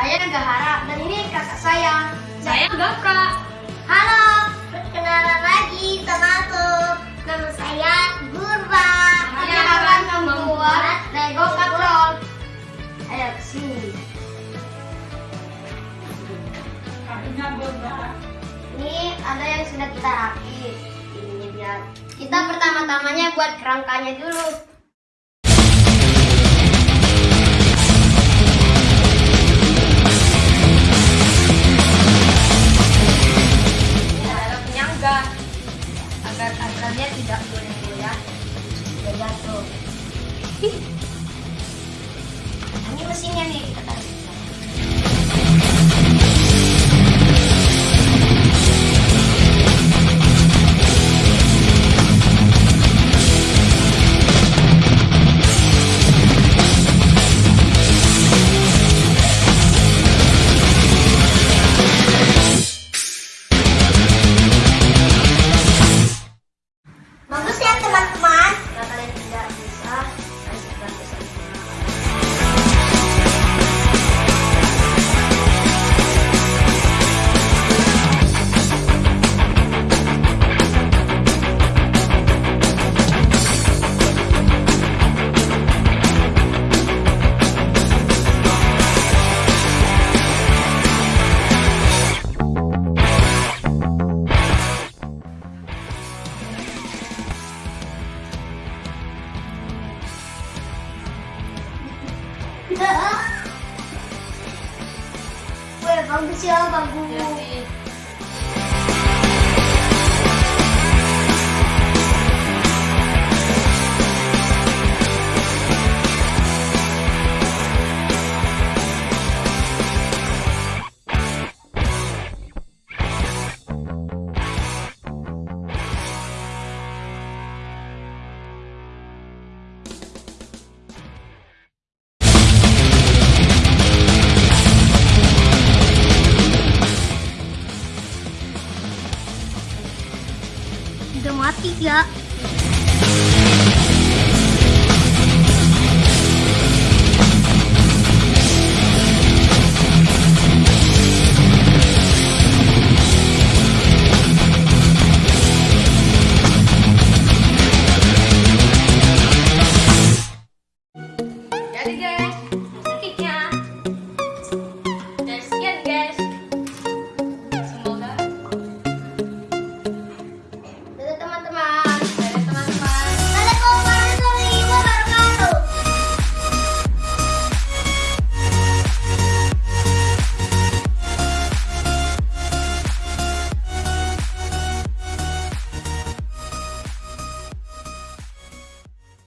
Saya Gahara dan ini kakak saya. Saya Gapra. Halo, perkenalan lagi sama aku. Nama saya Gurba. Kami akan membuat Lego Patrol. Ayo ke sini. Ini ada yang sudah kita rakit. Ini dia Kita pertama-tamanya buat kerangkanya dulu. Penyangga agar akarnya tidak boleh goyah dan jatuh. Ih. Ini mesinnya nih 왜 방금 시험하고 sudah mati ya. Jadi guys,